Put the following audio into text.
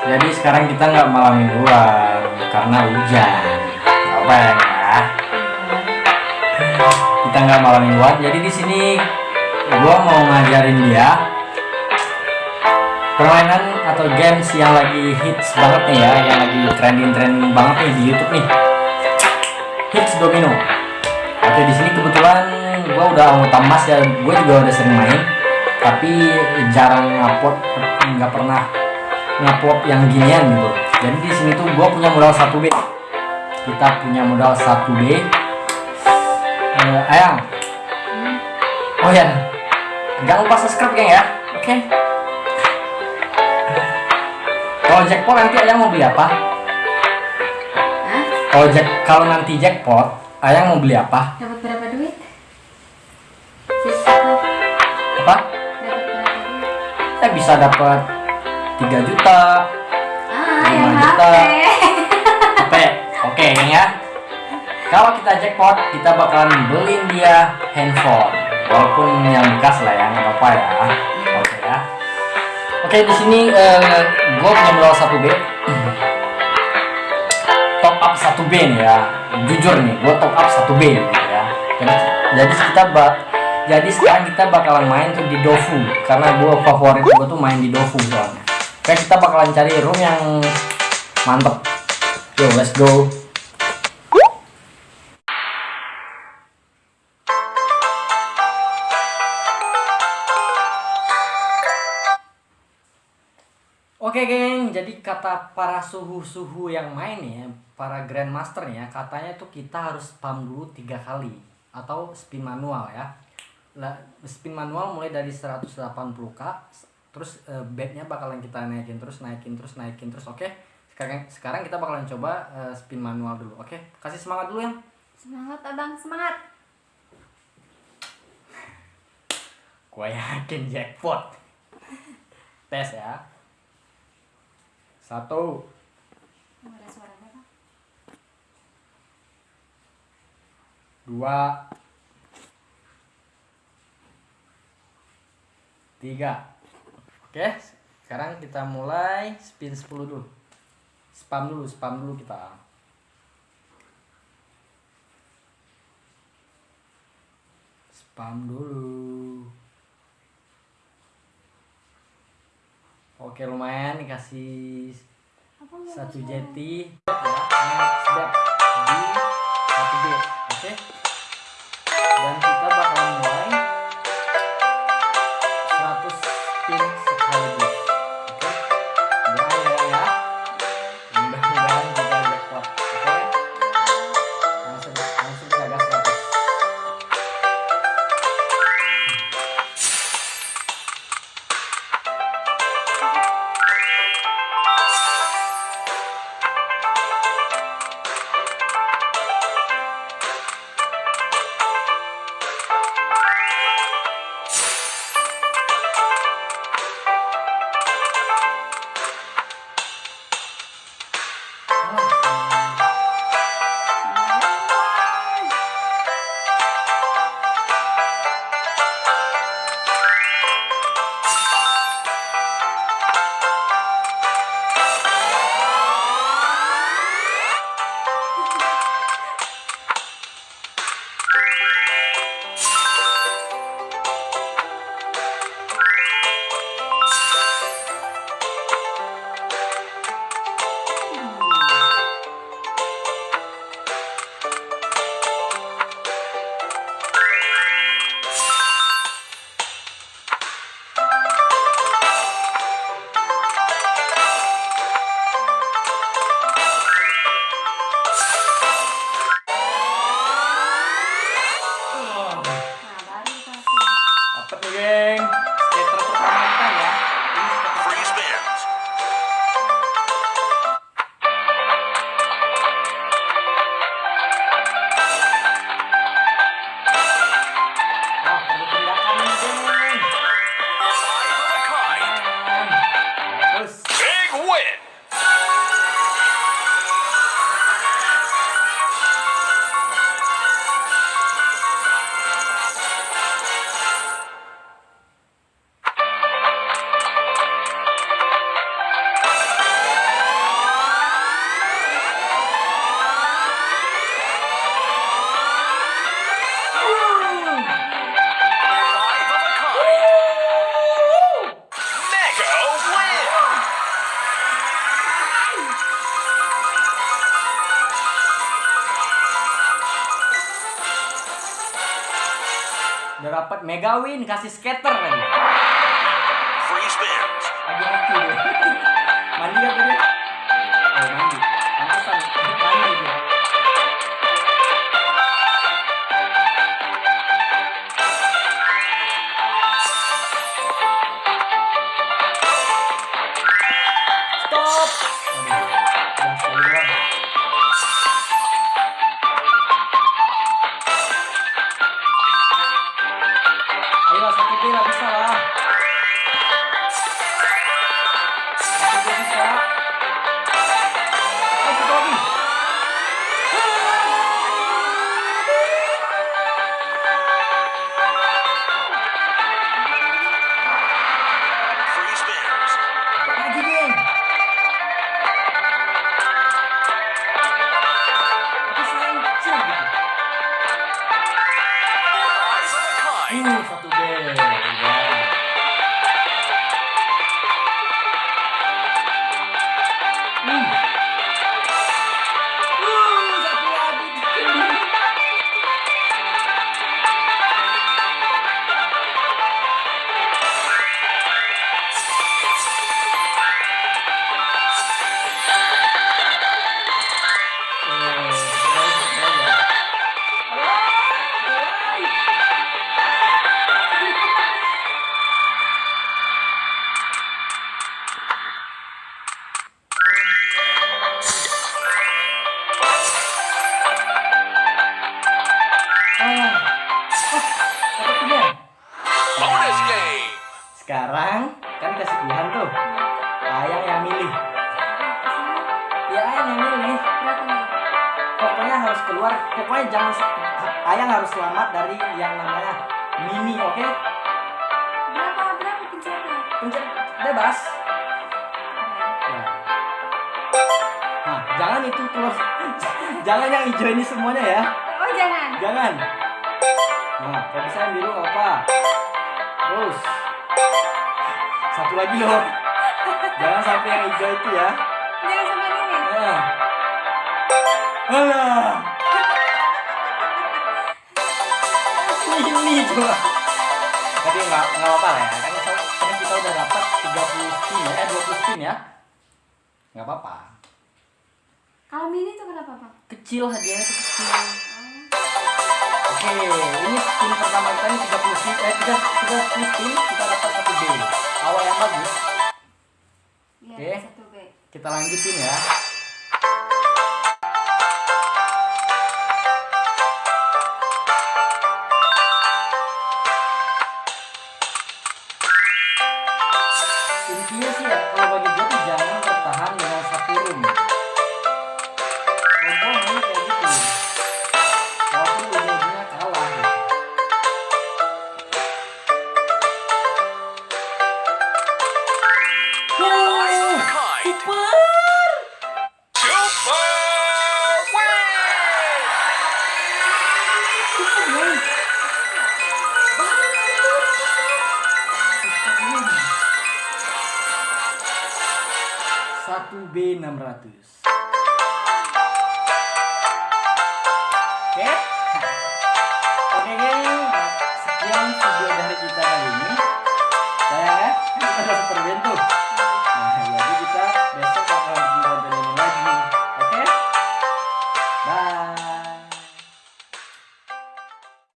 Jadi sekarang kita nggak malam mingguan karena hujan. Gak apa ya? nggak? Kita nggak malam mingguan. Jadi di sini gua mau ngajarin dia permainan atau games yang lagi hits banget nih ya, yang lagi trending-trending banget nih di YouTube nih. Hits domino. Oke di sini kebetulan gua udah anggota emas ya, gue juga udah sering main, tapi jarang upload, nggak pernah ngupload yang ginian gitu. Jadi di sini tuh gue punya modal 1B kita punya modal 1B eh, ayang. Oh ya jangan lupa subscribe geng ya. Oke. Okay. kalau jackpot nanti ayang mau beli apa? Kalau jack kalau nanti jackpot ayang mau beli apa? Dapat berapa duit? apa? Dapat berapa duit? eh bisa dapat 3 juta. Ah, Lima yang juta. HP. Oke geng ya. Kalau kita jackpot kita bakalan beliin dia handphone. Walaupun yang bekas lah ya nggak apa-apa ya. Oke ya. Oke di sini eh, gue punya modal 1B top up 1B nih ya. Jujur nih gue top up 1B gitu ya. Jadi, jadi kita bak jadi sekarang kita bakalan main tuh di Dofu. Karena gue favorit gue tuh main di Dofu soalnya Oke kita bakalan cari room yang mantep. Yo let's go. Oke geng, jadi kata para suhu-suhu yang main ya, para grandmaster ya, katanya tuh kita harus spam dulu tiga kali atau spin manual ya. Spin manual mulai dari 180k, terus eh, bednya bakalan kita naikin terus, naikin terus, naikin terus. Oke, sekarang sekarang kita bakalan coba eh, spin manual dulu. Oke, kasih semangat dulu yang. Semangat abang, semangat. Gua yakin jackpot. Tes ya. Satu, ada suaranya bang. dua, tiga. Oke, sekarang kita mulai spin 10 dulu. Spam dulu, spam dulu kita. Spam dulu. Oke, lumayan dikasih satu jeti ya next step di satu oke dan Dapat dapat mega win kasih skater lagi. Ayo satu B lah keluar. Pokoknya jangan Ayang harus selamat dari yang namanya mini, oke? Berapa berapa pencetnya? Pencet bebas. Ya. Nah, jangan itu keluar. jangan yang hijau ini semuanya ya. Oh jangan. Jangan. Nah, kalau bisa yang biru apa. Terus. Satu lagi loh. Jangan sampai yang hijau itu ya. Jangan sama ini. Nah. Alah. Ini coba. Tapi nggak nggak apa lah ya. Kan kita, kan kita udah dapat 30 spin ya, eh 20 spin ya. Nggak apa-apa. Kalau mini tuh kenapa bang? Kecil hadiahnya tuh kecil. Oh. Oke, ini spin pertama kita ini 30 spin, eh 3, 30 spin, kita dapat satu B. Awal yang bagus. Iya Oke. satu B. Kita lanjutin ya. Boom. 1B 600